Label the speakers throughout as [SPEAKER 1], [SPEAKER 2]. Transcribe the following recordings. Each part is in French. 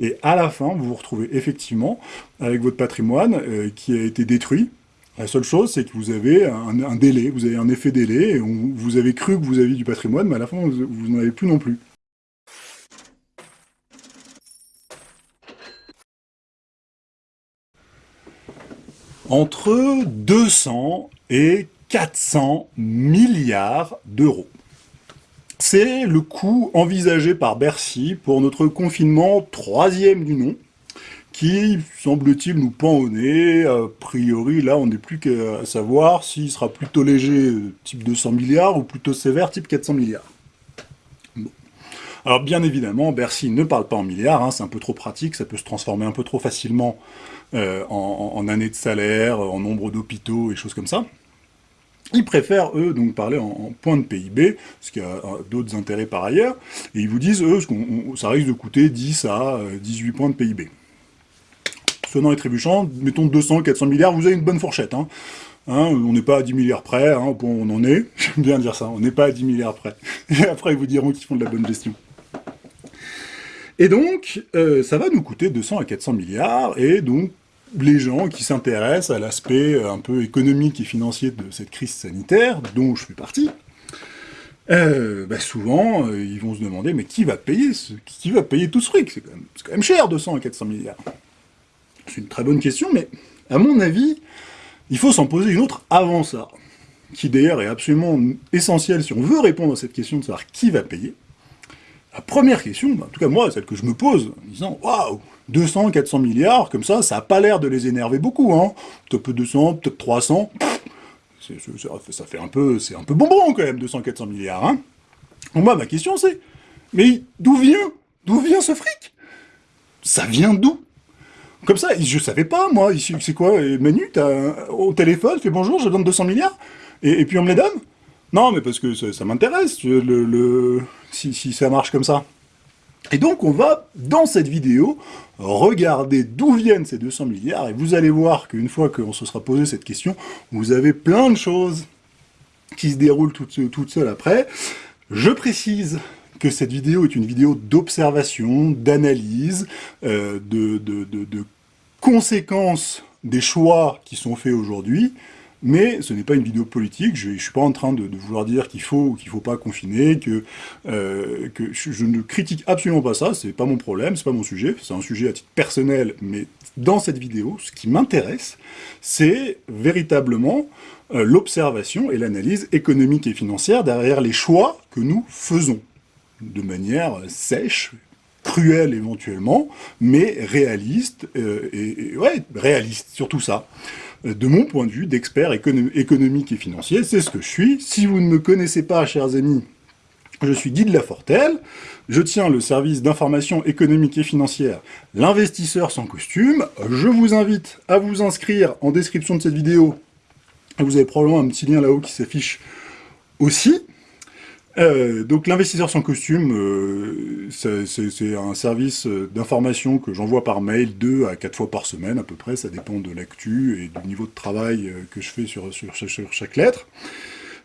[SPEAKER 1] et à la fin, vous vous retrouvez effectivement avec votre patrimoine euh, qui a été détruit. La seule chose, c'est que vous avez un, délai, vous avez un effet délai, vous avez cru que vous aviez du patrimoine, mais à la fin, vous n'en avez plus non plus. Entre 200 et 400 milliards d'euros. C'est le coût envisagé par Bercy pour notre confinement troisième du nom, qui, semble-t-il, nous pend au nez. A priori, là, on n'est plus qu'à savoir s'il sera plutôt léger, type 200 milliards, ou plutôt sévère, type 400 milliards. Alors, bien évidemment, Bercy ne parle pas en milliards, hein, c'est un peu trop pratique, ça peut se transformer un peu trop facilement euh, en, années de salaire, en nombre d'hôpitaux et choses comme ça. Ils préfèrent, eux, donc parler en, points de PIB, ce qui a euh, d'autres intérêts par ailleurs, et ils vous disent, eux, ça risque de coûter 10 à 18 euh, points de PIB. Sonnant et trébuchant, mettons 200, 400 milliards, vous avez une bonne fourchette. Hein. Hein, on n'est pas à 10 milliards près, hein, on en est, j'aime bien dire ça, on n'est pas à 10 milliards près. Et après, ils vous diront qu'ils font de la bonne gestion. Et donc, euh, ça va nous coûter 200 à 400 milliards, et donc les gens qui s'intéressent à l'aspect euh, un peu économique et financier de cette crise sanitaire, dont je fais partie, euh, bah, souvent, euh, ils vont se demander, mais qui va payer qui va payer tout ce fric C'est quand, même cher, 200 à 400 milliards. C'est une très bonne question, mais à mon avis, il faut s'en poser une autre avant ça, qui d'ailleurs est absolument essentielle si on veut répondre à cette question de savoir qui va payer. La première question, bah, en tout cas moi, celle que je me pose, en disant « Waouh 200, 400 milliards, comme ça, ça n'a pas l'air de les énerver beaucoup, hein. Peut-être 200, peut-être 300, ça fait un peu, c'est un peu bonbon quand même, 200, 400 milliards, hein. moi, ma question c'est, mais d'où vient, d'où vient ce fric? Ça vient d'où? Comme ça, je savais pas, moi, c'est quoi, Manu, as, au téléphone, fais bonjour, je donne 200 milliards, et, puis on me les donne? Non, mais parce que ça, m'intéresse, le, si, si ça marche comme ça. Et donc on va, dans cette vidéo, regarder d'où viennent ces 200 milliards, et vous allez voir qu'une fois qu'on se sera posé cette question, vous avez plein de choses qui se déroulent toutes, seules après. Je précise que cette vidéo est une vidéo d'observation, d'analyse, euh, de, de conséquences des choix qui sont faits aujourd'hui, mais ce n'est pas une vidéo politique, je ne suis pas en train de, vouloir dire qu'il faut ou qu'il ne faut pas confiner, que, euh, je, ne critique absolument pas ça, c'est pas mon problème, c'est pas mon sujet, c'est un sujet à titre personnel, mais dans cette vidéo, ce qui m'intéresse, c'est véritablement euh, l'observation et l'analyse économique et financière derrière les choix que nous faisons, de manière sèche, cruelle éventuellement, mais réaliste, euh, et, et ouais, réaliste, surtout ça de mon point de vue d'expert économique et financier, c'est ce que je suis. Si vous ne me connaissez pas, chers amis, je suis Guy de Lafortelle, je tiens le service d'information économique et financière L'investisseur sans costume. Je vous invite à vous inscrire en description de cette vidéo. Vous avez probablement un petit lien là-haut qui s'affiche aussi. Euh, donc l'investisseur sans costume, euh, c'est un service d'information que j'envoie par mail deux à quatre fois par semaine à peu près, ça dépend de l'actu et du niveau de travail euh, que je fais sur, sur, sur chaque lettre.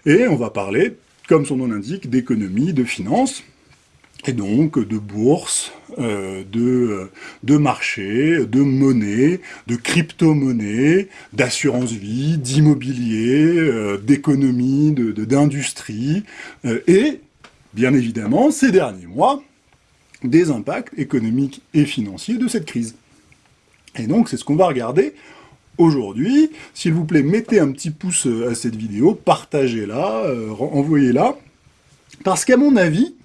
[SPEAKER 1] Et on va parler, comme son nom l'indique, d'économie, de finance, et donc de bourse, euh, de, euh, de marché, de monnaie, de crypto-monnaie, d'assurance vie, d'immobilier, euh, d'économie, d'industrie, et, bien évidemment, ces derniers mois, des impacts économiques et financiers de cette crise. Et donc, c'est ce qu'on va regarder aujourd'hui. S'il vous plaît, mettez un petit pouce à cette vidéo, partagez-la, envoyez-la, parce qu'à mon avis,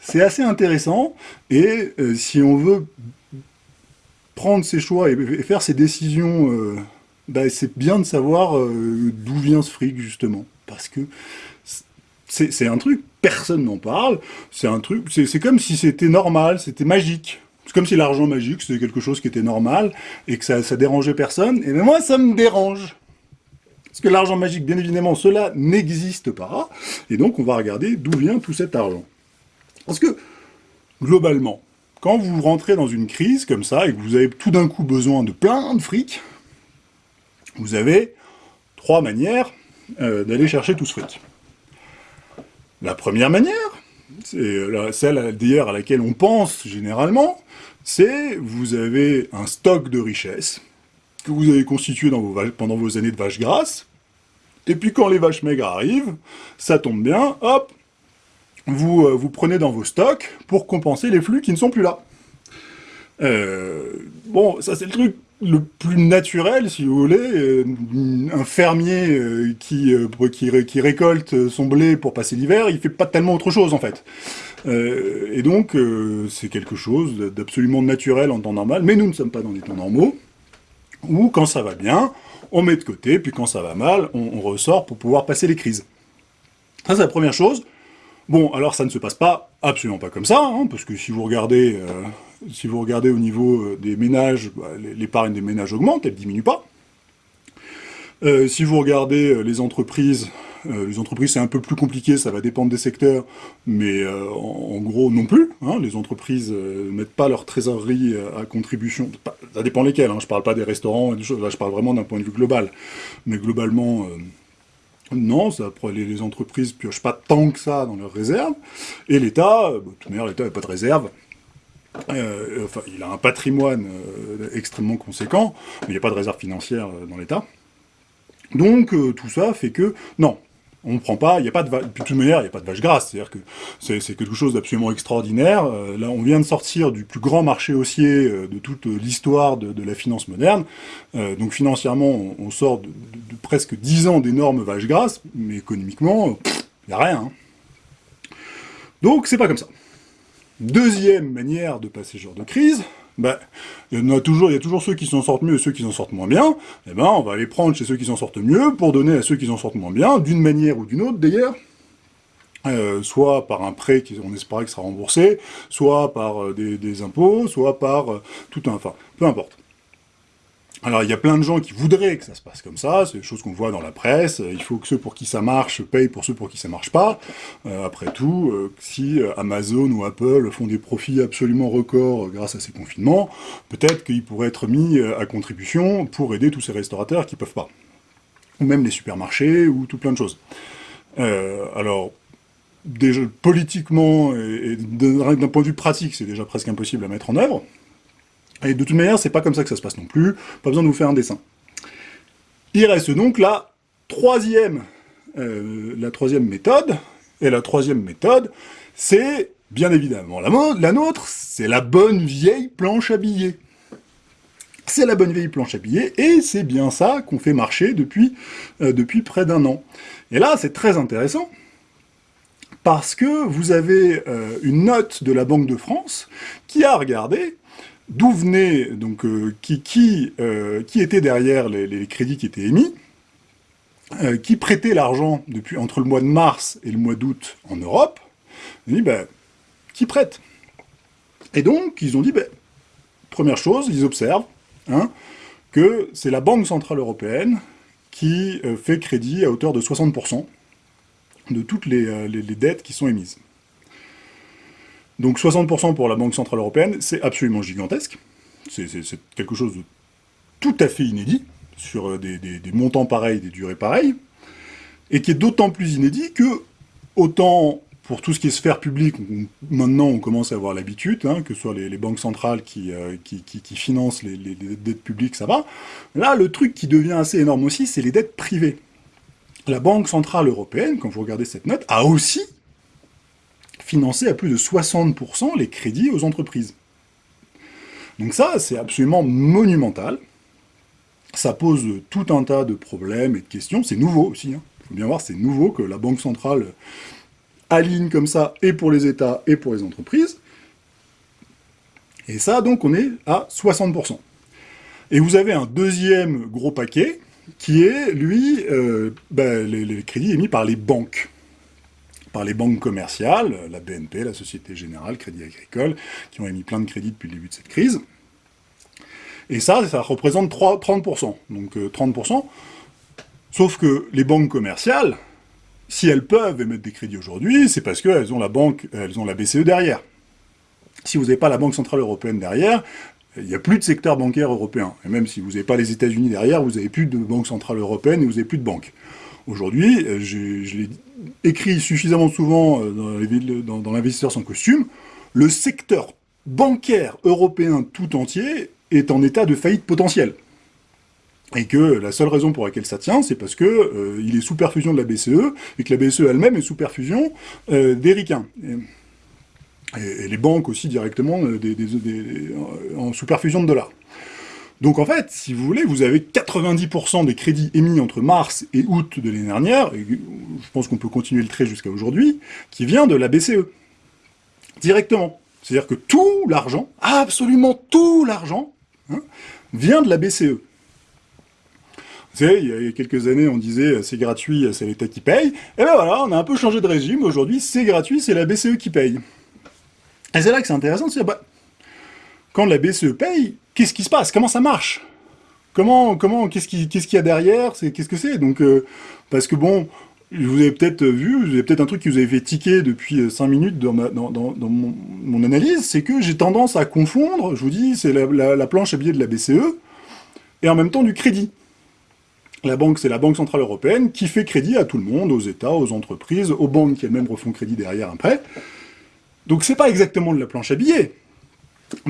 [SPEAKER 1] c'est assez intéressant, et euh, si on veut prendre ses choix et, faire ses décisions, euh, bah, c'est bien de savoir euh, d'où vient ce fric, justement. Parce que c'est un truc, personne n'en parle, c'est un truc, c'est comme si c'était normal, c'était magique. C'est comme si l'argent magique, c'était quelque chose qui était normal, et que ça, ça dérangeait personne, et ben moi, ça me dérange. Parce que l'argent magique, bien évidemment, cela n'existe pas, et donc on va regarder d'où vient tout cet argent. Parce que, globalement, quand vous rentrez dans une crise comme ça, et que vous avez tout d'un coup besoin de plein de fric, vous avez trois manières euh, d'aller chercher tout ce fric. La première manière, c'est celle d'ailleurs à laquelle on pense généralement, c'est vous avez un stock de richesses que vous avez constitué pendant vos années de vaches grasses, et puis quand les vaches maigres arrivent, ça tombe bien, hop, vous, euh, vous prenez dans vos stocks pour compenser les flux qui ne sont plus là. Euh, bon, ça c'est le truc le plus naturel, si vous voulez, euh, un fermier qui, récolte son blé pour passer l'hiver, il fait pas tellement autre chose en fait. et donc, c'est quelque chose d'absolument naturel en temps normal, mais nous ne sommes pas dans des temps normaux, où quand ça va bien, on met de côté, puis quand ça va mal, on, ressort pour pouvoir passer les crises. Ça c'est la première chose. Bon, alors ça ne se passe pas absolument pas comme ça, hein, parce que si vous regardez, euh, si vous regardez au niveau euh, des ménages, bah, l'épargne des ménages augmente, elle ne diminue pas. Euh, si vous regardez les entreprises, les entreprises c'est un peu plus compliqué, ça va dépendre des secteurs, mais en, gros non plus. Hein, les entreprises ne mettent pas leur trésorerie à contribution, ça dépend lesquelles, hein, je ne parle pas des restaurants là je parle vraiment d'un point de vue global. Mais globalement, non, ça, les, entreprises piochent pas tant que ça dans leurs réserves, et l'État, euh, bah, de toute manière, l'État n'a pas de réserve, euh, enfin, il a un patrimoine euh, extrêmement conséquent, mais il n'y a pas de réserve financière dans l'État. Donc, tout ça fait que, non, on ne prend pas, il n'y a pas de de toute manière, il n'y a pas de vache grasse, c'est-à-dire que c'est quelque chose d'absolument extraordinaire. Euh, là, on vient de sortir du plus grand marché haussier euh, de toute l'histoire de, la finance moderne. Euh, donc financièrement, on, sort de, presque 10 ans d'énormes vaches grasses, mais économiquement, il n'y a rien. Hein. Donc c'est pas comme ça. Deuxième manière de passer ce genre de crise, ben, il y a toujours, ceux qui s'en sortent mieux et ceux qui s'en sortent moins bien, eh ben, on va aller prendre chez ceux qui s'en sortent mieux pour donner à ceux qui s'en sortent moins bien, d'une manière ou d'une autre d'ailleurs, euh, soit par un prêt qu'on espérait que sera remboursé, soit par euh, des, impôts, soit par euh, tout un... enfin, peu importe. Alors, il y a plein de gens qui voudraient que ça se passe comme ça, c'est des choses qu'on voit dans la presse, il faut que ceux pour qui ça marche payent pour ceux pour qui ça marche pas. Euh, après tout, euh, si euh, Amazon ou Apple font des profits absolument records grâce à ces confinements, peut-être qu'ils pourraient être mis à contribution pour aider tous ces restaurateurs qui peuvent pas. Ou même les supermarchés, ou tout plein de choses. alors, déjà, politiquement, et d'un point de vue pratique, c'est déjà presque impossible à mettre en œuvre, et de toute manière, c'est pas comme ça que ça se passe non plus, pas besoin de vous faire un dessin. Il reste donc la troisième, euh, la troisième méthode, et la troisième méthode, c'est bien évidemment la, la nôtre, c'est la bonne vieille planche à billets. C'est la bonne vieille planche à billets, et c'est bien ça qu'on fait marcher depuis, euh, depuis près d'un an. Et là, c'est très intéressant, parce que vous avez euh, une note de la Banque de France qui a regardé d'où venait, donc, euh, qui, euh, qui, était derrière les, crédits qui étaient émis, euh, qui prêtait l'argent depuis entre le mois de mars et le mois d'août en Europe, ont dit, ben, qui prête? Et donc, ils ont dit, ben, première chose, ils observent hein, que c'est la Banque Centrale Européenne qui fait crédit à hauteur de 60% de toutes les dettes qui sont émises. Donc 60% pour la Banque Centrale Européenne, c'est absolument gigantesque. C'est quelque chose de tout à fait inédit, sur euh, des, montants pareils, des durées pareilles, et qui est d'autant plus inédit que, autant pour tout ce qui est sphère publique, maintenant on commence à avoir l'habitude, hein, que ce soit les, banques centrales qui, euh, financent les, dettes publiques, ça va. Là, le truc qui devient assez énorme aussi, c'est les dettes privées. La Banque Centrale Européenne, quand vous regardez cette note, a aussi financer à plus de 60% les crédits aux entreprises. Donc ça, c'est absolument monumental. Ça pose tout un tas de problèmes et de questions. C'est nouveau aussi. Il hein. faut bien voir, c'est nouveau que la Banque centrale aligne comme ça, et pour les États, et pour les entreprises. Et ça, donc, on est à 60%. Et vous avez un deuxième gros paquet, qui est, lui, euh, ben, les crédits émis par les banques par les banques commerciales, la BNP, la Société Générale, Crédit Agricole, qui ont émis plein de crédits depuis le début de cette crise. Et ça, ça représente 30%. Donc 30%. Euh, Sauf que les banques commerciales, si elles peuvent émettre des crédits aujourd'hui, c'est parce qu'elles ont la banque, elles ont la BCE derrière. Si vous n'avez pas la Banque Centrale Européenne derrière, il n'y a plus de secteur bancaire européen. Et même si vous n'avez pas les États-Unis derrière, vous n'avez plus de Banque Centrale Européenne et vous n'avez plus de banque. Aujourd'hui, euh, je, l'ai écrit suffisamment souvent euh, dans l'investisseur sans costume, le secteur bancaire européen tout entier est en état de faillite potentielle. Et que la seule raison pour laquelle ça tient, c'est parce que euh, il est sous perfusion de la BCE, et que la BCE elle-même est sous perfusion euh, des ricains. Et, les banques aussi directement euh, en sous perfusion de dollars. Donc en fait, si vous voulez, vous avez 90% des crédits émis entre mars et août de l'année dernière, et je pense qu'on peut continuer le trait jusqu'à aujourd'hui, qui vient de la BCE. Directement. C'est-à-dire que tout l'argent, absolument tout l'argent, hein, vient de la BCE. Vous savez, il y a quelques années, on disait c'est gratuit, c'est l'État qui paye. Et ben voilà, on a un peu changé de régime. Aujourd'hui, c'est gratuit, c'est la BCE qui paye. Et c'est là que c'est intéressant de dire, bah, quand la BCE paye, qu'est-ce qui se passe? Comment ça marche? Comment, comment, qu'est-ce qu'il y a derrière? Qu'est-ce que c'est? Donc, euh, parce que bon, vous avez peut-être vu, vous avez peut-être un truc qui vous avez fait tiquer depuis 5 euh, minutes dans, mon, analyse, c'est que j'ai tendance à confondre, je vous dis, c'est la, planche à billets de la BCE, et en même temps du crédit. La banque, c'est la Banque Centrale Européenne qui fait crédit à tout le monde, aux États, aux entreprises, aux banques qui elles-mêmes refont crédit derrière après. Donc c'est pas exactement de la planche à billets.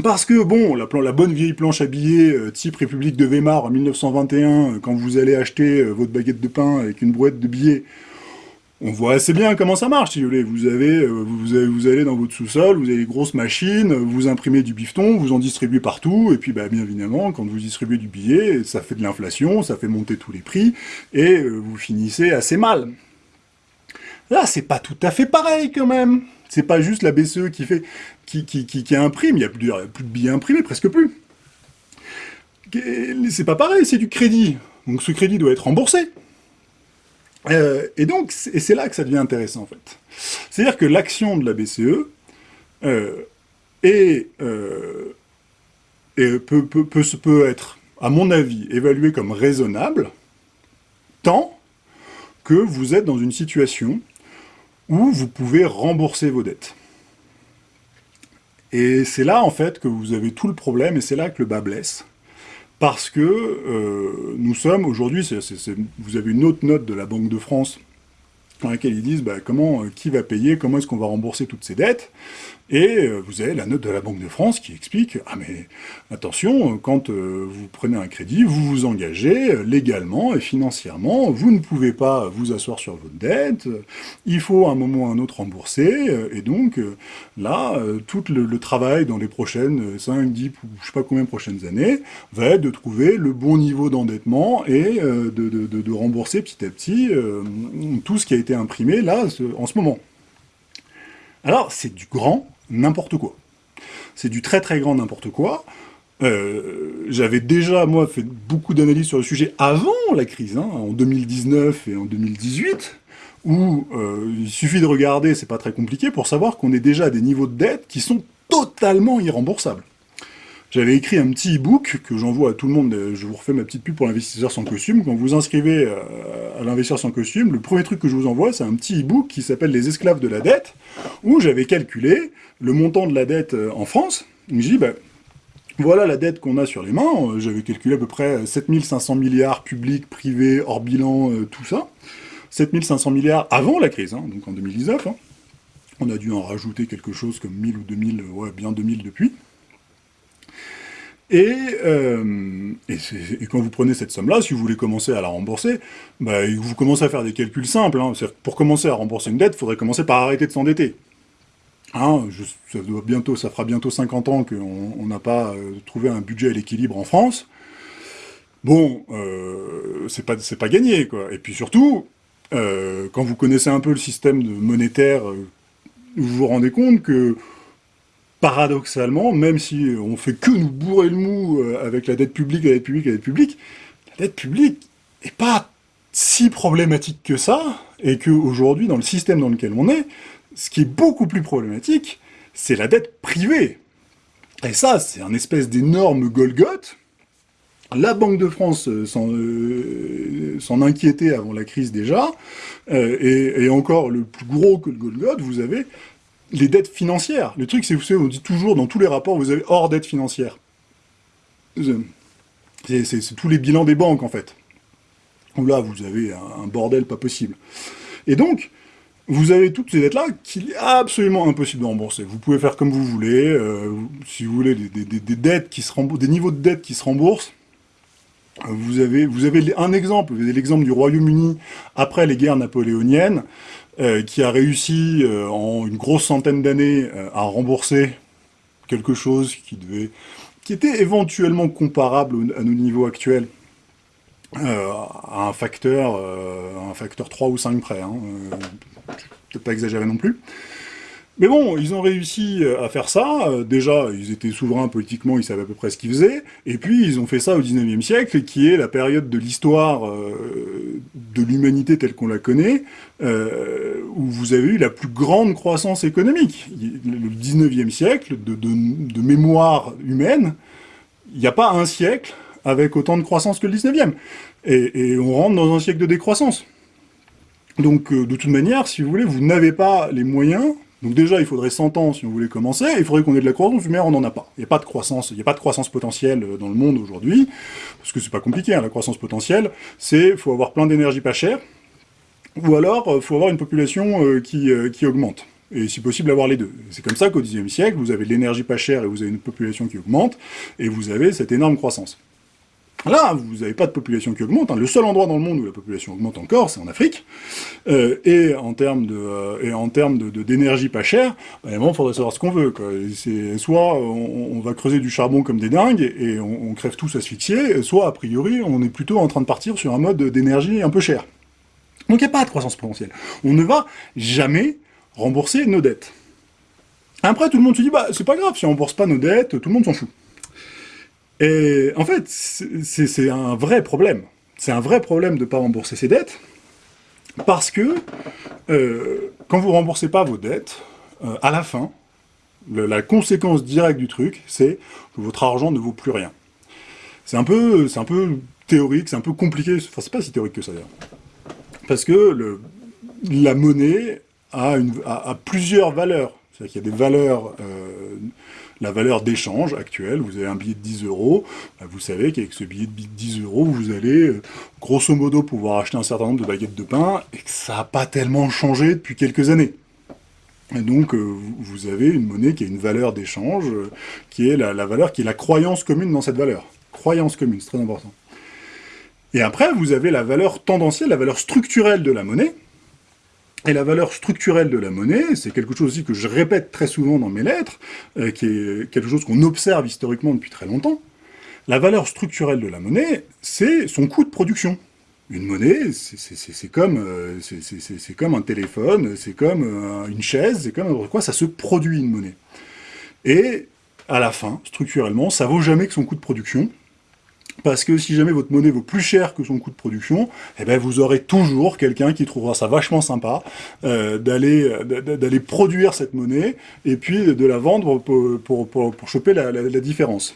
[SPEAKER 1] Parce que, bon, la, bonne vieille planche à billets, euh, type République de Weimar en 1921, quand vous allez acheter euh, votre baguette de pain avec une brouette de billets, on voit assez bien comment ça marche, si vous voulez. Vous, avez, euh, vous, allez dans votre sous-sol, vous avez des grosses machines, vous imprimez du bifton, vous en distribuez partout, et puis bah, bien évidemment, quand vous distribuez du billet, ça fait de l'inflation, ça fait monter tous les prix, et euh, vous finissez assez mal. Là, c'est pas tout à fait pareil quand même. C'est pas juste la BCE qui fait, qui, imprime, il n'y a plus, de billets imprimés, presque plus. C'est pas pareil, c'est du crédit. Donc ce crédit doit être remboursé. Euh, et donc, c'est là que ça devient intéressant, en fait. C'est-à-dire que l'action de la BCE euh, euh, peut, peut, être, à mon avis, évaluée comme raisonnable, tant que vous êtes dans une situation où vous pouvez rembourser vos dettes. Et c'est là, en fait, que vous avez tout le problème, et c'est là que le bas blesse. Parce que euh, nous sommes aujourd'hui, vous avez une autre note de la Banque de France dans laquelle ils disent bah, comment, euh, qui va payer, comment est-ce qu'on va rembourser toutes ces dettes? Et euh, vous avez la note de la Banque de France qui explique « Ah mais attention, quand euh, vous prenez un crédit, vous vous engagez légalement et financièrement, vous ne pouvez pas vous asseoir sur votre dette, il faut à un moment ou à un autre rembourser, et donc là, tout le, travail dans les prochaines 5, 10, je sais pas combien de prochaines années, va être de trouver le bon niveau d'endettement et de, de, rembourser petit à petit tout ce qui a été imprimé là, en ce moment. Alors, c'est du grand n'importe quoi. C'est du très très grand n'importe quoi. Euh, j'avais déjà, moi, fait beaucoup d'analyses sur le sujet avant la crise, hein, en 2019 et en 2018, où euh, il suffit de regarder, c'est pas très compliqué, pour savoir qu'on est déjà à des niveaux de dette qui sont totalement irremboursables. J'avais écrit un petit e-book que j'envoie à tout le monde, je vous refais ma petite pub pour l'investisseur sans costume. Quand vous inscrivez euh, à l'investisseur sans costume, le premier truc que je vous envoie, c'est un petit e-book qui s'appelle « Les esclaves de la dette », où j'avais calculé le montant de la dette euh, en France. Je dis, ben, voilà la dette qu'on a sur les mains, euh, j'avais calculé à peu près 7500 milliards publics, privés, hors bilan, tout ça. 7500 milliards avant la crise, hein, donc en 2019. Hein. On a dû en rajouter quelque chose comme 1000 ou 2000, ouais, bien 2000 depuis. Euh, et, quand vous prenez cette somme-là, si vous voulez commencer à la rembourser, bah, vous commencez à faire des calculs simples. Hein. Pour commencer à rembourser une dette, il faudrait commencer par arrêter de s'endetter. Hein, ça, fera bientôt 50 ans qu'on n'a pas euh, trouvé un budget à l'équilibre en France. Bon, euh, c'est pas, pas gagné, quoi. Et puis surtout, euh, quand vous connaissez un peu le système monétaire, vous vous rendez compte que paradoxalement, même si on fait que nous bourrer le mou euh, avec la dette publique, la dette publique, la dette publique, la dette publique n'est pas si problématique que ça, et qu'aujourd'hui, dans le système dans lequel on est, ce qui est beaucoup plus problématique, c'est la dette privée. Et ça, c'est un espèce d'énorme Golgoth. La Banque de France euh, euh, s'en inquiétait avant la crise déjà, et, et, encore le plus gros que le Golgoth, vous avez les dettes financières. Le truc, c'est vous savez, on dit toujours dans tous les rapports, vous avez hors dette financière. C'est tous les bilans des banques, en fait. Là, vous avez un, bordel pas possible. Et donc, vous avez toutes ces dettes-là qu'il est absolument impossible de rembourser. Vous pouvez faire comme vous voulez, euh, si vous voulez, des, dettes qui se des niveaux de dettes qui se remboursent. Vous avez, vous avez un exemple, vous avez l'exemple du Royaume-Uni après les guerres napoléoniennes, euh, qui a réussi euh, en une grosse centaine d'années à rembourser quelque chose qui devait, qui était éventuellement comparable à nos niveaux actuels, à un facteur, un facteur 3 ou 5 près. Hein, peut-être pas exagéré non plus. Mais bon, ils ont réussi euh, à faire ça. Euh, déjà, ils étaient souverains politiquement, ils savaient à peu près ce qu'ils faisaient. Et puis, ils ont fait ça au 19e siècle, qui est la période de l'histoire euh, de l'humanité telle qu'on la connaît, où vous avez eu la plus grande croissance économique. Le 19e siècle, de, mémoire humaine, il n'y a pas un siècle avec autant de croissance que le 19e. et on rentre dans un siècle de décroissance. Donc, de toute manière, si vous voulez, vous n'avez pas les moyens. Donc déjà, il faudrait 100 ans si on voulait commencer, il faudrait qu'on ait de la croissance, mais on n'en a pas. Il n'y a pas de croissance, il n'y a pas de croissance potentielle euh, dans le monde aujourd'hui, parce que c'est pas compliqué, hein, la croissance potentielle, c'est faut avoir plein d'énergie pas chère, ou alors euh, faut avoir une population qui, qui augmente et si possible avoir les deux. C'est comme ça qu'au Xe siècle, vous avez de l'énergie pas chère et vous avez une population qui augmente, et vous avez cette énorme croissance. Là, vous n'avez pas de population qui augmente. Hein. Le seul endroit dans le monde où la population augmente encore, c'est en Afrique. Euh, et en termes de euh, d'énergie pas chère, bah, il faudrait savoir ce qu'on veut. C'est soit on, va creuser du charbon comme des dingues et, on, crève tous asphyxiés, soit a priori on est plutôt en train de partir sur un mode d'énergie un peu cher. Donc il n'y a pas de croissance potentielle. On ne va jamais rembourser nos dettes. Après, tout le monde se dit, bah c'est pas grave, si on rembourse pas nos dettes, tout le monde s'en fout. Et en fait, c'est un vrai problème. C'est un vrai problème de ne pas rembourser ses dettes, parce que euh, quand vous ne remboursez pas vos dettes, euh, à la fin, la conséquence directe du truc, c'est que votre argent ne vaut plus rien. C'est un, peu, un peu théorique, c'est un peu compliqué, enfin c'est pas si théorique que ça d'ailleurs. Parce que la monnaie a, plusieurs valeurs. C'est-à-dire qu'il y a des valeurs euh, la valeur d'échange actuelle. Vous avez un billet de 10 euros, bah, vous savez qu'avec ce billet de 10 euros, vous allez euh, grosso modo pouvoir acheter un certain nombre de baguettes de pain, et que ça n'a pas tellement changé depuis quelques années. Et donc, euh, vous avez une monnaie qui a une valeur d'échange, qui est la, valeur, qui est la croyance commune dans cette valeur. Croyance commune, c'est très important. Et après, vous avez la valeur tendancielle, la valeur structurelle de la monnaie, et la valeur structurelle de la monnaie, c'est quelque chose aussi que je répète très souvent dans mes lettres, euh, qui est quelque chose qu'on observe historiquement depuis très longtemps. La valeur structurelle de la monnaie, c'est son coût de production. Une monnaie, c'est comme, euh, comme un téléphone, c'est comme euh, une chaise, c'est comme quoi, ça se produit une monnaie. Et à la fin, structurellement, ça vaut jamais que son coût de production, parce que si jamais votre monnaie vaut plus cher que son coût de production, eh ben vous aurez toujours quelqu'un qui trouvera ça vachement sympa euh, d'aller d'aller produire cette monnaie et puis de la vendre pour, pour, choper la, différence.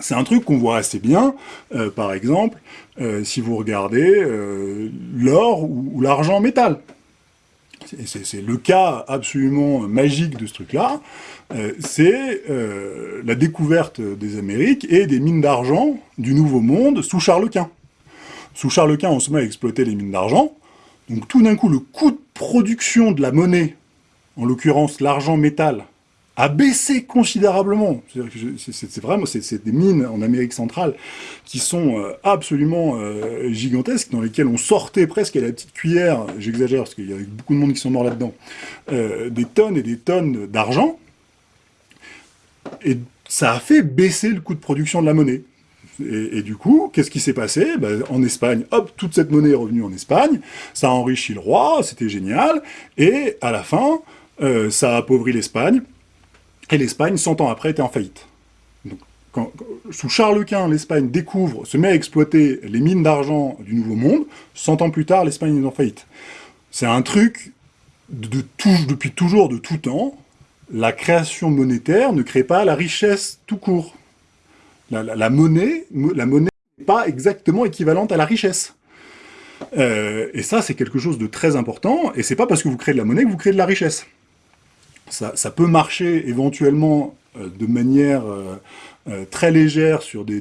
[SPEAKER 1] C'est un truc qu'on voit assez bien, euh, par exemple, euh, si vous regardez l'or ou l'argent métal. C'est le cas absolument magique de ce truc-là, euh, c'est euh, la découverte des Amériques et des mines d'argent du Nouveau Monde sous Charles Quint. Sous Charles Quint, on se met à exploiter les mines d'argent, donc tout d'un coup, le coût de production de la monnaie, en l'occurrence l'argent métal, a baissé considérablement. C'est vraiment c'est des mines en Amérique centrale qui sont euh, absolument gigantesques, dans lesquelles on sortait presque à la petite cuillère, j'exagère parce qu'il y a beaucoup de monde qui sont morts là-dedans, des tonnes et des tonnes d'argent, et ça a fait baisser le coût de production de la monnaie. Et, du coup, qu'est-ce qui s'est passé? Ben, En Espagne, hop, toute cette monnaie est revenue en Espagne, ça a enrichi le roi, c'était génial, et à la fin, euh, ça a appauvri l'Espagne, et l'Espagne, 100 ans après, était en faillite. Sous Charles Quint, l'Espagne découvre, se met à exploiter les mines d'argent du Nouveau Monde, 100 ans plus tard, l'Espagne est en faillite. C'est un truc de depuis toujours, de tout temps, la création monétaire ne crée pas la richesse tout court. La, monnaie n'est pas exactement équivalente à la richesse. Euh, et ça, c'est quelque chose de très important, et c'est pas parce que vous créez de la monnaie que vous créez de la richesse. Ça, peut marcher éventuellement euh, de manière euh, très légère sur des,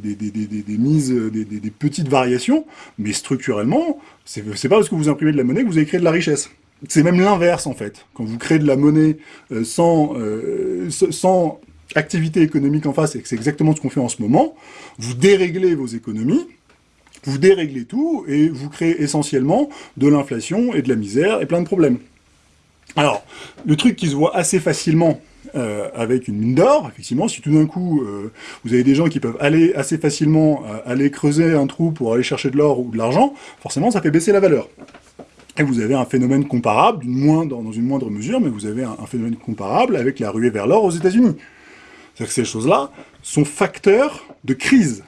[SPEAKER 1] mises, des, petites variations, mais structurellement, c'est pas parce que vous imprimez de la monnaie que vous avez créé de la richesse. C'est même l'inverse en fait. Quand vous créez de la monnaie euh, sans, euh, sans activité économique en face, et c'est exactement ce qu'on fait en ce moment, vous déréglez vos économies, vous déréglez tout, et vous créez essentiellement de l'inflation et de la misère et plein de problèmes. Alors, le truc qui se voit assez facilement euh, avec une mine d'or, effectivement, si tout d'un coup, vous avez des gens qui peuvent aller assez facilement aller creuser un trou pour aller chercher de l'or ou de l'argent, forcément, ça fait baisser la valeur. Et vous avez un phénomène comparable, moindre, dans une moindre mesure, mais vous avez un, phénomène comparable avec la ruée vers l'or aux États-Unis. C'est-à-dire que ces choses-là sont facteurs de crise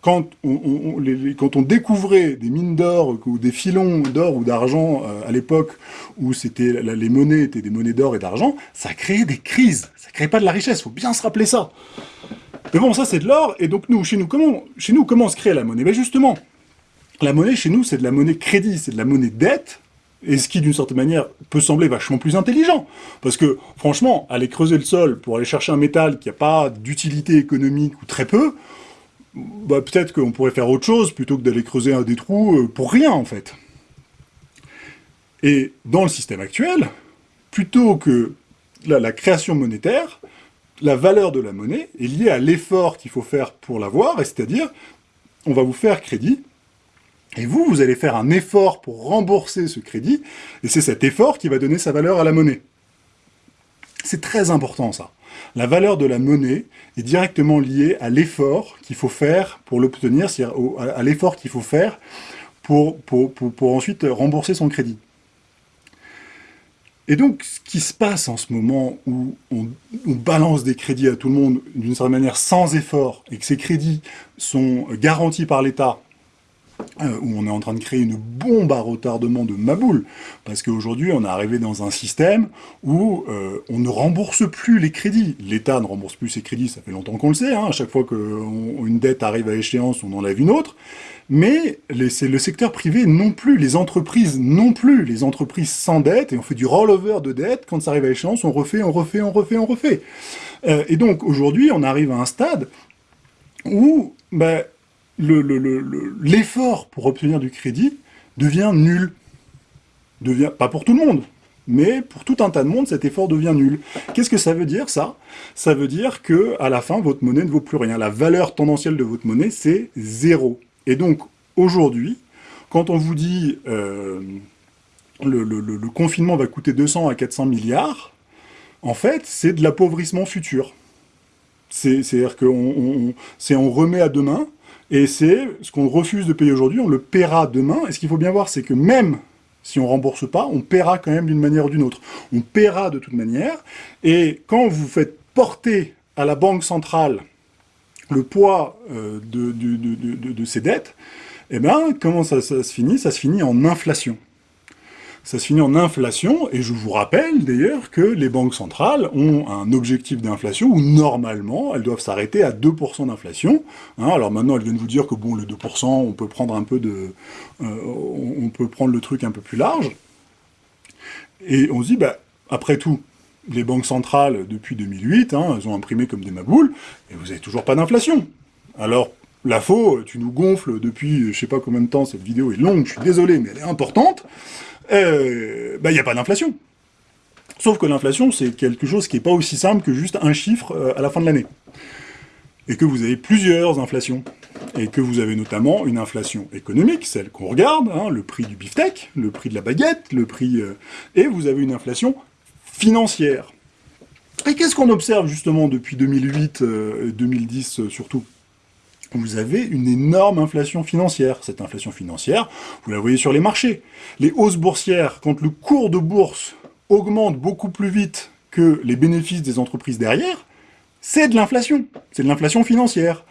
[SPEAKER 1] quand on, quand on, découvrait des mines d'or ou des filons d'or ou d'argent euh, à l'époque où c'était les monnaies étaient des monnaies d'or et d'argent, ça créait des crises, ça créait pas de la richesse, faut bien se rappeler ça. Mais bon, ça c'est de l'or, et donc nous, chez nous, comment, chez nous, comment se crée la monnaie? Ben justement, la monnaie chez nous, c'est de la monnaie crédit, c'est de la monnaie dette, et ce qui, d'une certaine manière, peut sembler vachement plus intelligent. Parce que, franchement, aller creuser le sol pour aller chercher un métal qui n'a pas d'utilité économique ou très peu, bah, peut-être qu'on pourrait faire autre chose plutôt que d'aller creuser un des trous euh, pour rien, en fait. Et dans le système actuel, plutôt que la, création monétaire, la valeur de la monnaie est liée à l'effort qu'il faut faire pour l'avoir, c'est-à-dire, on va vous faire crédit, et vous, vous allez faire un effort pour rembourser ce crédit, et c'est cet effort qui va donner sa valeur à la monnaie. C'est très important, ça. La valeur de la monnaie est directement liée à l'effort qu'il faut faire pour l'obtenir, c'est-à-dire à l'effort qu'il faut faire pour, ensuite rembourser son crédit. Et donc, ce qui se passe en ce moment où on, balance des crédits à tout le monde d'une certaine manière sans effort, et que ces crédits sont garantis par l'État où on est en train de créer une bombe à retardement de maboule, parce qu'aujourd'hui on est arrivé dans un système où euh, on ne rembourse plus les crédits. L'État ne rembourse plus ses crédits, ça fait longtemps qu'on le sait, hein. à chaque fois qu'une dette arrive à échéance, on enlève une autre, mais c'est le secteur privé non plus, les entreprises non plus, les entreprises sans dette, et on fait du rollover de dette, quand ça arrive à échéance, on refait, on refait, on refait, on refait. Euh, et donc aujourd'hui on arrive à un stade où... Ben, l'effort le, pour obtenir du crédit devient nul. Devient, pas pour tout le monde, mais pour tout un tas de monde, cet effort devient nul. Qu'est-ce que ça veut dire, ça? Ça veut dire que à la fin, votre monnaie ne vaut plus rien. La valeur tendancielle de votre monnaie, c'est zéro. Et donc, aujourd'hui, quand on vous dit euh, le, confinement va coûter 200 à 400 milliards, en fait, c'est de l'appauvrissement futur. C'est-à-dire qu'on on, on remet à demain et c'est ce qu'on refuse de payer aujourd'hui, on le paiera demain. Et ce qu'il faut bien voir, c'est que même si on ne rembourse pas, on paiera quand même d'une manière ou d'une autre. On paiera de toute manière. Et quand vous faites porter à la Banque centrale le poids euh, de, de, ces dettes, eh ben, comment ça se finit? Ça se finit en inflation ça se finit en inflation, et je vous rappelle d'ailleurs que les banques centrales ont un objectif d'inflation où normalement elles doivent s'arrêter à 2% d'inflation. Hein. alors maintenant elles viennent vous dire que bon le 2% on peut prendre un peu de, euh, on peut prendre le truc un peu plus large. Et on se dit bah après tout, les banques centrales depuis 2008, hein, elles ont imprimé comme des maboules, et vous n'avez toujours pas d'inflation. Alors la faux, tu nous gonfles depuis je sais pas combien de temps, cette vidéo est longue, je suis désolé, mais elle est importante il euh, bah, n'y a pas d'inflation. Sauf que l'inflation, c'est quelque chose qui n'est pas aussi simple que juste un chiffre euh, à la fin de l'année. Et que vous avez plusieurs inflations. Et que vous avez notamment une inflation économique, celle qu'on regarde, hein, le prix du beefsteak, le prix de la baguette, le prix... Euh, et vous avez une inflation financière. Et qu'est-ce qu'on observe justement depuis 2008, 2010 surtout vous avez une énorme inflation financière. Cette inflation financière, vous la voyez sur les marchés. Les hausses boursières, quand le cours de bourse augmente beaucoup plus vite que les bénéfices des entreprises derrière, c'est de l'inflation. C'est de l'inflation financière.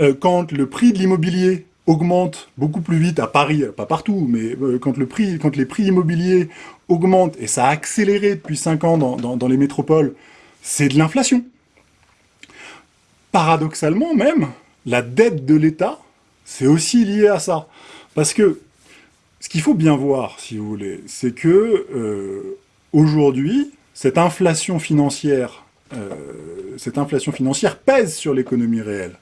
[SPEAKER 1] Euh, quand le prix de l'immobilier augmente beaucoup plus vite à Paris, pas partout, mais euh, quand les prix immobiliers augmentent, et ça a accéléré depuis 5 ans dans les métropoles, c'est de l'inflation. Paradoxalement même, la dette de l'État, c'est aussi lié à ça. Parce que ce qu'il faut bien voir, si vous voulez, c'est que euh, aujourd'hui, cette inflation financière, euh, cette inflation financière pèse sur l'économie réelle.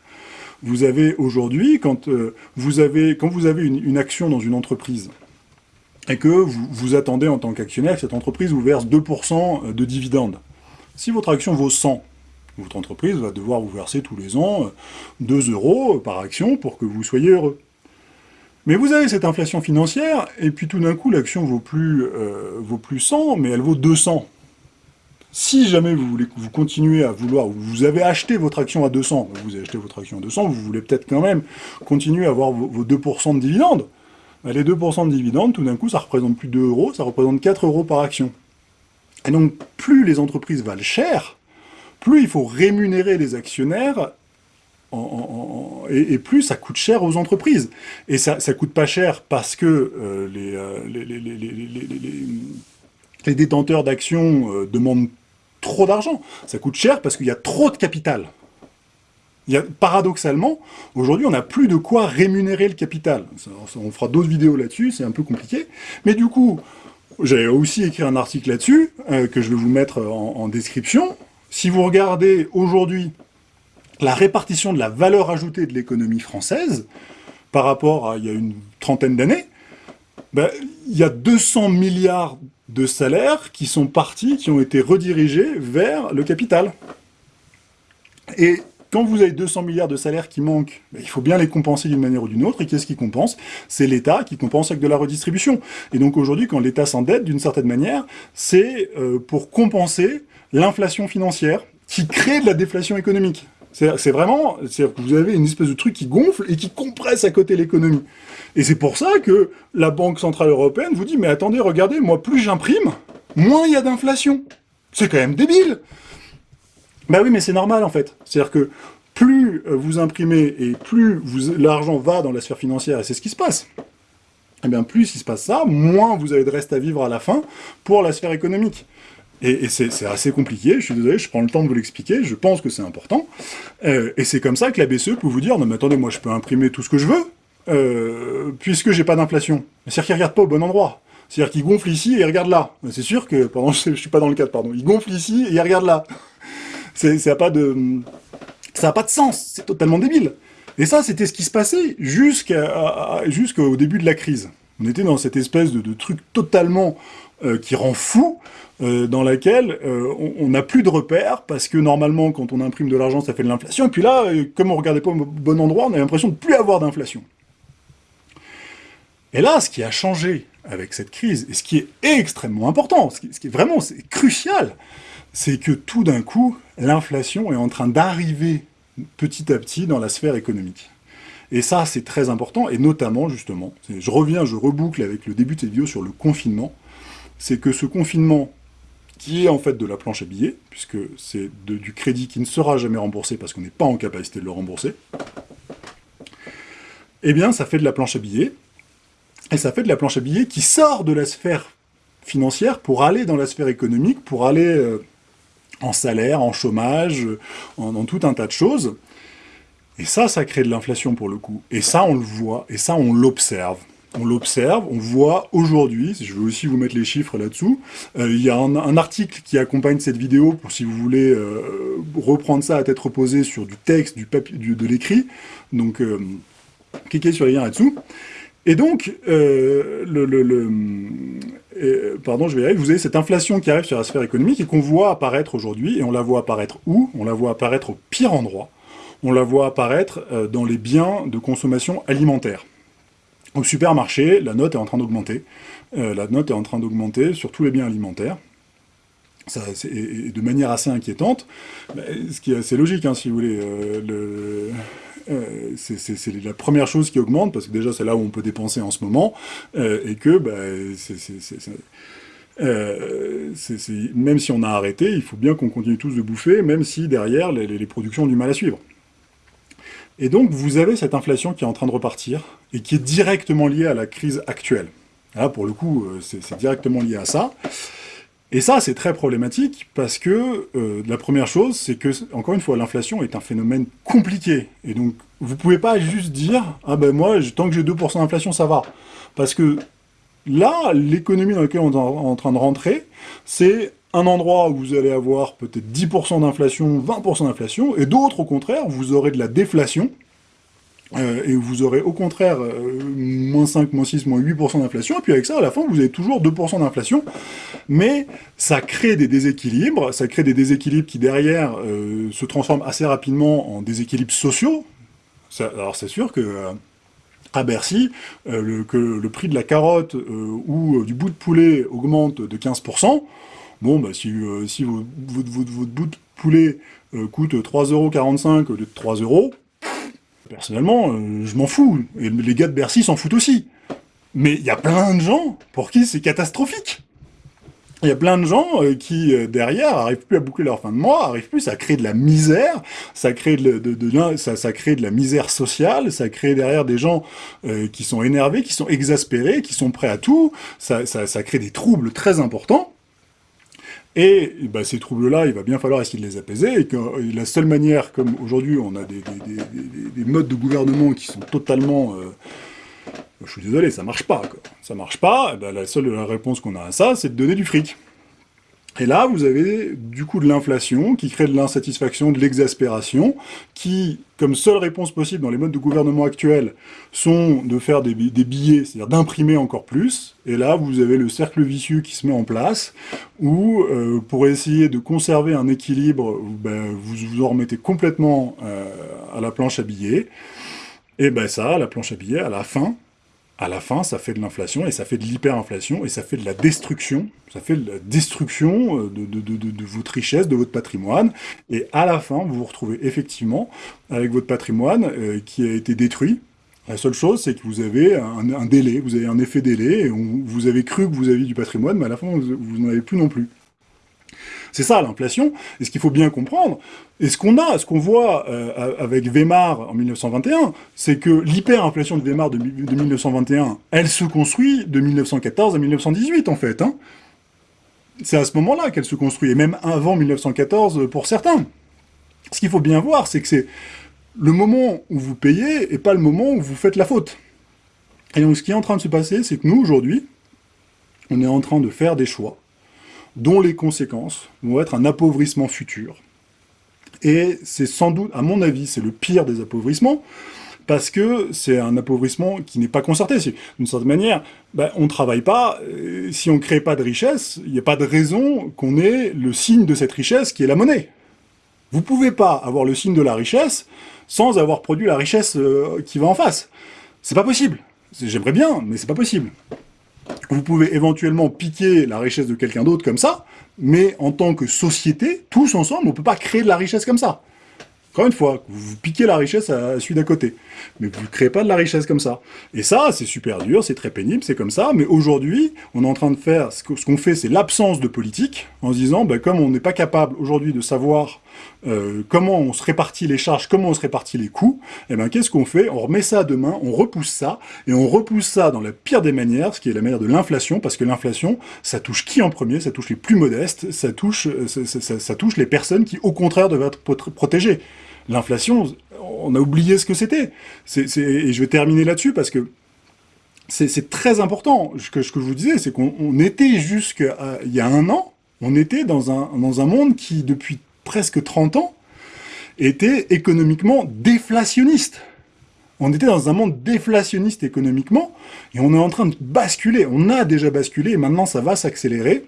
[SPEAKER 1] Vous avez aujourd'hui, quand, euh, vous avez, quand vous avez une, action dans une entreprise, et que vous, vous attendez en tant qu'actionnaire cette entreprise vous verse 2% de dividendes. Si votre action vaut 100, votre entreprise va devoir vous verser tous les ans 2 euros par action pour que vous soyez heureux. Mais vous avez cette inflation financière, et puis tout d'un coup, l'action vaut plus, euh, vaut plus 100, mais elle vaut 200. Si jamais vous, voulez, vous continuez à vouloir, vous avez acheté votre action à 200, vous avez acheté votre action à 200, vous voulez peut-être quand même continuer à avoir vos, 2% de dividendes, bah, les 2% de dividendes, tout d'un coup, ça représente plus 2 euros, ça représente 4 euros par action. Et donc, plus les entreprises valent cher, plus il faut rémunérer les actionnaires et, plus ça coûte cher aux entreprises. Et ça, ça coûte pas cher parce que euh, euh, les, détenteurs d'actions euh, demandent trop d'argent. Ça coûte cher parce qu'il y a trop de capital. Paradoxalement, aujourd'hui, on n'a plus de quoi rémunérer le capital. on fera d'autres vidéos là-dessus, c'est un peu compliqué. Mais du coup, j'ai aussi écrit un article là-dessus, que je vais vous mettre en description. Si vous regardez aujourd'hui la répartition de la valeur ajoutée de l'économie française, par rapport à il y a une trentaine d'années, ben, il y a 200 milliards de salaires qui sont partis, qui ont été redirigés vers le capital. Et quand vous avez 200 milliards de salaires qui manquent, ben, il faut bien les compenser d'une manière ou d'une autre, et qu'est-ce qui compense? C'est l'État qui compense avec de la redistribution. Et donc aujourd'hui, quand l'État s'endette, d'une certaine manière, c'est euh, pour compenser l'inflation financière qui crée de la déflation économique. C'est vraiment, c'est que vous avez une espèce de truc qui gonfle et qui compresse à côté l'économie. Et c'est pour ça que la Banque Centrale Européenne vous dit, mais attendez, regardez, moi, plus j'imprime, moins il y a d'inflation. C'est quand même débile Bah oui, mais c'est normal, en fait. C'est-à-dire que plus vous imprimez et plus l'argent va dans la sphère financière, et c'est ce qui se passe, eh bien plus il se passe ça, moins vous avez de reste à vivre à la fin pour la sphère économique. Et, c'est assez compliqué, je suis désolé, je prends le temps de vous l'expliquer, je pense que c'est important. Euh, et c'est comme ça que la BCE peut vous dire, non mais attendez, moi je peux imprimer tout ce que je veux, euh, puisque j'ai pas d'inflation. C'est-à-dire qu'il regarde pas au bon endroit. C'est-à-dire qu'il gonfle ici et il regarde là. C'est sûr que, pardon, je, suis pas dans le cadre, pardon, il gonfle ici et il regarde là. Ça n'a pas de... Ça n'a pas de sens, c'est totalement débile. Et ça, c'était ce qui se passait jusqu'au début de la crise. On était dans cette espèce de, truc totalement euh, qui rend fou, euh, dans laquelle euh, on n'a plus de repères, parce que normalement, quand on imprime de l'argent, ça fait de l'inflation, et puis là, comme on ne regardait pas au bon endroit, on a l'impression de plus avoir d'inflation. Et là, ce qui a changé avec cette crise, et ce qui est extrêmement important, ce qui est vraiment crucial, c'est que tout d'un coup, l'inflation est en train d'arriver petit à petit dans la sphère économique. Et ça, c'est très important, et notamment, justement, je reviens, je reboucle avec le début de cette vidéo sur le confinement, c'est que ce confinement, qui est en fait de la planche à billets, puisque c'est du crédit qui ne sera jamais remboursé parce qu'on n'est pas en capacité de le rembourser, eh bien ça fait de la planche à billets, et ça fait de la planche à billets qui sort de la sphère financière pour aller dans la sphère économique, pour aller euh, en salaire, en chômage, en, en, tout un tas de choses. Et ça, ça crée de l'inflation pour le coup. Et ça, on le voit, et ça, on l'observe. On l'observe, on voit aujourd'hui, je vais aussi vous mettre les chiffres là-dessous, euh, il y a un, article qui accompagne cette vidéo, pour si vous voulez euh, reprendre ça à tête reposée sur du texte, du papier, de l'écrit, donc euh, cliquez sur les liens là-dessous. Et donc, le, pardon, je vais y arriver, vous avez cette inflation qui arrive sur la sphère économique et qu'on voit apparaître aujourd'hui, et on la voit apparaître où? On la voit apparaître au pire endroit, on la voit apparaître dans les biens de consommation alimentaire. Au supermarché, la note est en train d'augmenter. Euh, la note est en train d'augmenter sur tous les biens alimentaires. Et, de manière assez inquiétante, ce qui est assez logique, hein, si vous voulez. Euh, euh, c'est la première chose qui augmente, parce que déjà c'est là où on peut dépenser en ce moment, et que bah, même si on a arrêté, il faut bien qu'on continue tous de bouffer, même si derrière les productions ont du mal à suivre. Et donc, vous avez cette inflation qui est en train de repartir, et qui est directement liée à la crise actuelle. Là, pour le coup, euh, c'est directement lié à ça. Et ça, c'est très problématique, parce que euh, la première chose, c'est que, encore une fois, l'inflation est un phénomène compliqué. Et donc, vous pouvez pas juste dire « Ah ben moi, tant que j'ai 2% d'inflation, ça va ». Parce que là, l'économie dans laquelle on est en train de rentrer, c'est un endroit où vous allez avoir peut-être 10% d'inflation, 20% d'inflation, et d'autres, au contraire, vous aurez de la déflation, euh, et vous aurez au contraire euh, moins 5, moins 6, moins 8% d'inflation, et puis avec ça, à la fin, vous avez toujours 2% d'inflation, mais ça crée des déséquilibres, ça crée des déséquilibres qui derrière euh, se transforment assez rapidement en déséquilibres sociaux. alors c'est sûr que à Bercy, que le prix de la carotte ou du bout de poulet augmente de 15%, bon, bah, si, si votre, votre, votre, bout de poulet coûte 3,45€ au lieu de 3 euros, Personnellement, euh, je m'en fous. Et les gars de Bercy s'en foutent aussi. Mais il y a plein de gens pour qui c'est catastrophique. Il y a plein de gens euh, qui, euh, derrière, arrivent plus à boucler leur fin de mois, arrivent plus, à créer de la misère, ça crée de, ça, crée de la misère sociale, ça crée derrière des gens qui sont énervés, qui sont exaspérés, qui sont prêts à tout, ça, ça crée des troubles très importants. Et bah, ces troubles-là, il va bien falloir essayer de les apaiser, et la seule manière, comme aujourd'hui on a des, modes de gouvernement qui sont totalement... Euh, je suis désolé, ça marche pas, quoi. Ça marche pas, bah, la seule réponse qu'on a à ça, c'est de donner du fric. Et là, vous avez du coup de l'inflation qui crée de l'insatisfaction, de l'exaspération, qui, comme seule réponse possible dans les modes de gouvernement actuels, sont de faire des, billets, c'est-à-dire d'imprimer encore plus. Et là, vous avez le cercle vicieux qui se met en place, où, euh, pour essayer de conserver un équilibre, ben, vous vous en remettez complètement euh, à la planche à billets. Et ben ça, la planche à billets, à la fin, à la fin, ça fait de l'inflation, et ça fait de l'hyperinflation, et ça fait de la destruction, ça fait de la destruction euh, de, de, votre richesse, de votre patrimoine, et à la fin, vous vous retrouvez effectivement avec votre patrimoine euh, qui a été détruit. La seule chose, c'est que vous avez un, délai, vous avez un effet délai, et vous avez cru que vous aviez du patrimoine, mais à la fin, vous n'en avez plus non plus. C'est ça l'inflation, et ce qu'il faut bien comprendre, et ce qu'on a, ce qu'on voit euh, avec Weimar en 1921, c'est que l'hyperinflation de Weimar de, 1921, elle se construit de 1914 à 1918 en fait. Hein. C'est à ce moment-là qu'elle se construit, et même avant 1914 pour certains. Ce qu'il faut bien voir, c'est que c'est le moment où vous payez et pas le moment où vous faites la faute. Et donc ce qui est en train de se passer, c'est que nous, aujourd'hui, on est en train de faire des choix dont les conséquences vont être un appauvrissement futur. Et c'est sans doute, à mon avis, c'est le pire des appauvrissements, parce que c'est un appauvrissement qui n'est pas concerté. D'une certaine manière, ben, on ne travaille pas, euh, si on ne crée pas de richesse, il n'y a pas de raison qu'on ait le signe de cette richesse qui est la monnaie. Vous ne pouvez pas avoir le signe de la richesse sans avoir produit la richesse euh, qui va en face. C'est pas possible. J'aimerais bien, mais c'est pas possible. Vous pouvez éventuellement piquer la richesse de quelqu'un d'autre comme ça, mais en tant que société, tous ensemble, on ne peut pas créer de la richesse comme ça. Encore une fois, vous piquez la richesse à celui d'à côté. Mais vous ne créez pas de la richesse comme ça. Et ça, c'est super dur, c'est très pénible, c'est comme ça. Mais aujourd'hui, on est en train de faire, ce qu'on fait, c'est l'absence de politique, en se disant, ben, comme on n'est pas capable aujourd'hui de savoir euh, comment on se répartit les charges, comment on se répartit les coûts, et eh ben qu'est-ce qu'on fait? On remet ça à demain, on repousse ça, et on repousse ça dans la pire des manières, ce qui est la manière de l'inflation, parce que l'inflation, ça touche qui en premier? Ça touche les plus modestes, ça touche, euh, ça touche les personnes qui, au contraire, doivent être protégées. L'inflation, on a oublié ce que c'était. Et je vais terminer là-dessus parce que c'est très important. Ce que, je vous disais, c'est qu'on était jusqu'à il y a un an, on était dans un, dans un monde qui, depuis presque 30 ans, était économiquement déflationniste. On était dans un monde déflationniste économiquement, et on est en train de basculer. On a déjà basculé, et maintenant ça va s'accélérer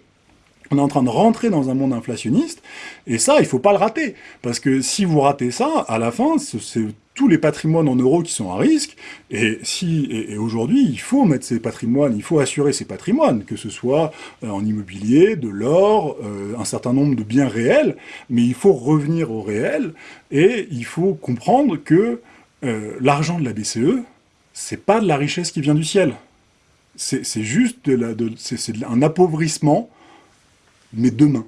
[SPEAKER 1] on est en train de rentrer dans un monde inflationniste, et ça, il faut pas le rater, parce que si vous ratez ça, à la fin, c'est les patrimoines en euros qui sont à risque, et si et, aujourd'hui, il faut mettre ces patrimoines, il faut assurer ces patrimoines, que ce soit euh, en immobilier, de l'or, euh, un certain nombre de biens réels, mais il faut revenir au réel, et il faut comprendre que euh, l'argent de la BCE, c'est pas de la richesse qui vient du ciel. C'est juste de la, de, un appauvrissement mais demain.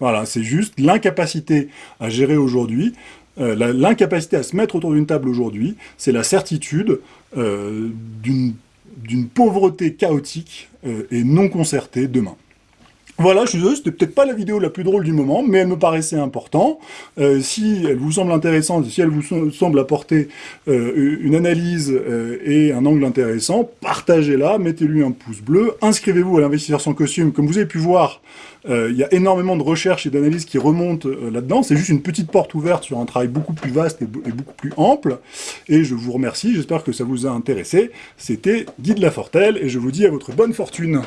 [SPEAKER 1] Voilà, c'est juste l'incapacité à gérer aujourd'hui, euh, l'incapacité à se mettre autour d'une table aujourd'hui, c'est la certitude euh, d'une pauvreté chaotique euh, et non concertée demain. Voilà, je suis désolé, c'était peut-être pas la vidéo la plus drôle du moment, mais elle me paraissait importante. Euh, si elle vous semble intéressante, si elle vous semble apporter euh, une analyse euh, et un angle intéressant, partagez-la, mettez-lui un pouce bleu, inscrivez-vous à l'investisseur sans costume. Comme vous avez pu voir, il y a énormément de recherches et d'analyses qui remontent là-dedans. C'est juste une petite porte ouverte sur un travail beaucoup plus vaste et, et beaucoup plus ample. Et je vous remercie, j'espère que ça vous a intéressé. C'était Guy de Lafortelle, et je vous dis à votre bonne fortune.